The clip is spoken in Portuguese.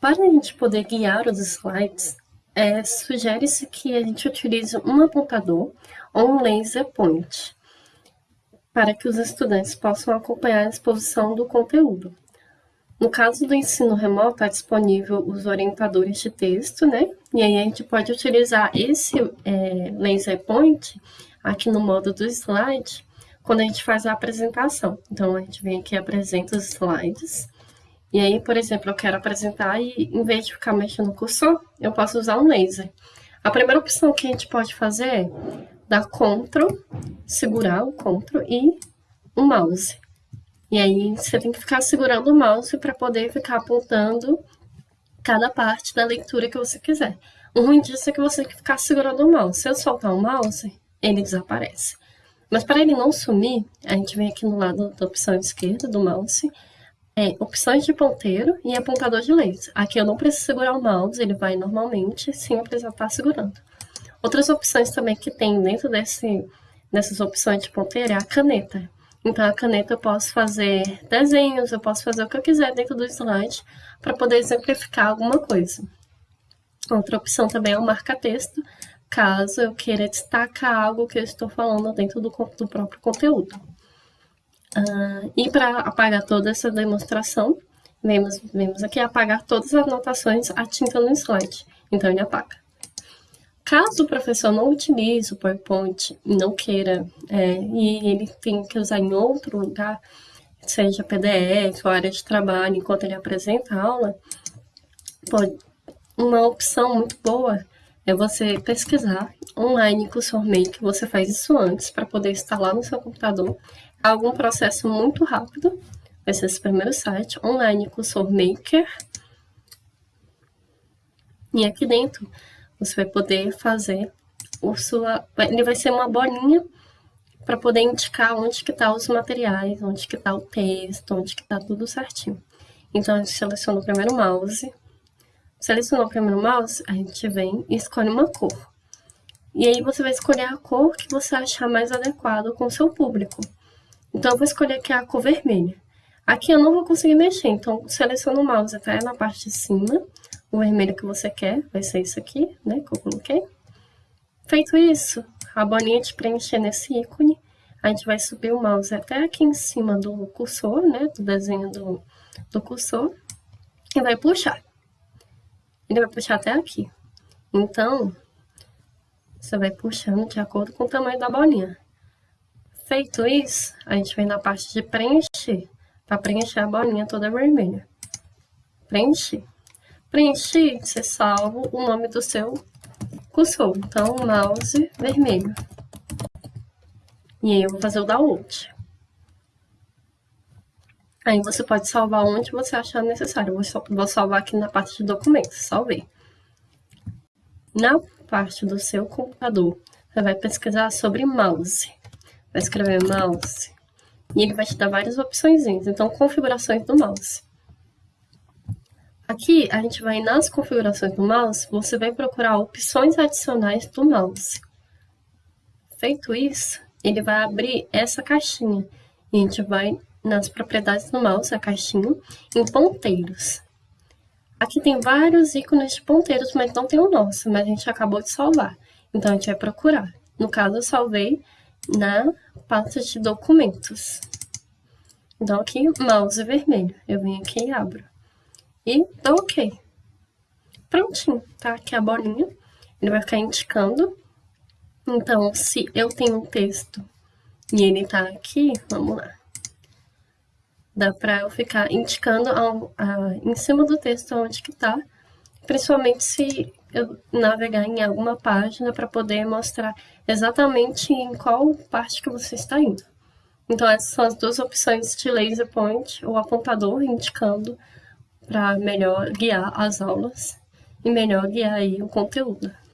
Para a gente poder guiar os slides, é, sugere-se que a gente utilize um apontador ou um laser point, para que os estudantes possam acompanhar a exposição do conteúdo. No caso do ensino remoto, está disponível os orientadores de texto, né? E aí a gente pode utilizar esse é, laser point aqui no modo do slide, quando a gente faz a apresentação. Então, a gente vem aqui e apresenta os slides. E aí, por exemplo, eu quero apresentar e, em vez de ficar mexendo no cursor, eu posso usar um laser. A primeira opção que a gente pode fazer é dar Ctrl, segurar o Ctrl e o mouse. E aí, você tem que ficar segurando o mouse para poder ficar apontando cada parte da leitura que você quiser. O ruim disso é que você tem que ficar segurando o mouse. Se eu soltar o mouse, ele desaparece. Mas para ele não sumir, a gente vem aqui no lado da opção esquerda do mouse, é, opções de ponteiro e apontador de laser. Aqui eu não preciso segurar o mouse, ele vai normalmente sem eu precisar estar segurando. Outras opções também que tem dentro desse, dessas opções de ponteiro é a caneta. Então, a caneta eu posso fazer desenhos, eu posso fazer o que eu quiser dentro do slide para poder exemplificar alguma coisa. Outra opção também é o marca-texto, caso eu queira destacar algo que eu estou falando dentro do, do próprio conteúdo. Uh, e para apagar toda essa demonstração, vemos, vemos aqui apagar todas as anotações a tinta no slide. Então, ele apaga. Caso o professor não utilize o PowerPoint não queira, é, e ele tem que usar em outro lugar, seja PDF ou área de trabalho, enquanto ele apresenta a aula, pode, uma opção muito boa é você pesquisar online o SourMake, você faz isso antes para poder instalar no seu computador. É algum processo muito rápido, vai ser esse primeiro site, online com o SourMaker. E aqui dentro você vai poder fazer o sua... Ele vai ser uma bolinha para poder indicar onde que tá os materiais, onde que tá o texto, onde que tá tudo certinho. Então, a gente seleciona o primeiro mouse, Selecionou o primeiro mouse, a gente vem e escolhe uma cor. E aí você vai escolher a cor que você achar mais adequado com o seu público. Então, eu vou escolher aqui a cor vermelha. Aqui eu não vou conseguir mexer, então seleciona o mouse até na parte de cima. O vermelho que você quer, vai ser isso aqui, né, que eu coloquei. Feito isso, a bolinha de preencher nesse ícone, a gente vai subir o mouse até aqui em cima do cursor, né, do desenho do, do cursor, e vai puxar ele vai puxar até aqui. Então, você vai puxando de acordo com o tamanho da bolinha. Feito isso, a gente vem na parte de preencher, para preencher a bolinha toda vermelha. Preencher. Preencher, você salva o nome do seu cursor. Então, mouse vermelho. E aí eu vou fazer o download. Aí você pode salvar onde você achar necessário. Eu vou salvar aqui na parte de documentos, salvei. Na parte do seu computador, você vai pesquisar sobre mouse. Vai escrever mouse. E ele vai te dar várias opções. Então, configurações do mouse. Aqui, a gente vai nas configurações do mouse, você vai procurar opções adicionais do mouse. Feito isso, ele vai abrir essa caixinha. E a gente vai nas propriedades do mouse, a caixinha, em ponteiros. Aqui tem vários ícones de ponteiros, mas não tem o nosso, mas a gente acabou de salvar. Então, a gente vai procurar. No caso, eu salvei na pasta de documentos. Então, aqui, mouse vermelho. Eu venho aqui e abro. E dou OK. Prontinho, tá? Aqui a bolinha. Ele vai ficar indicando. Então, se eu tenho um texto e ele tá aqui, vamos lá dá para eu ficar indicando ao, a, em cima do texto onde que está, principalmente se eu navegar em alguma página para poder mostrar exatamente em qual parte que você está indo. Então essas são as duas opções de laser point, o apontador indicando para melhor guiar as aulas e melhor guiar o conteúdo.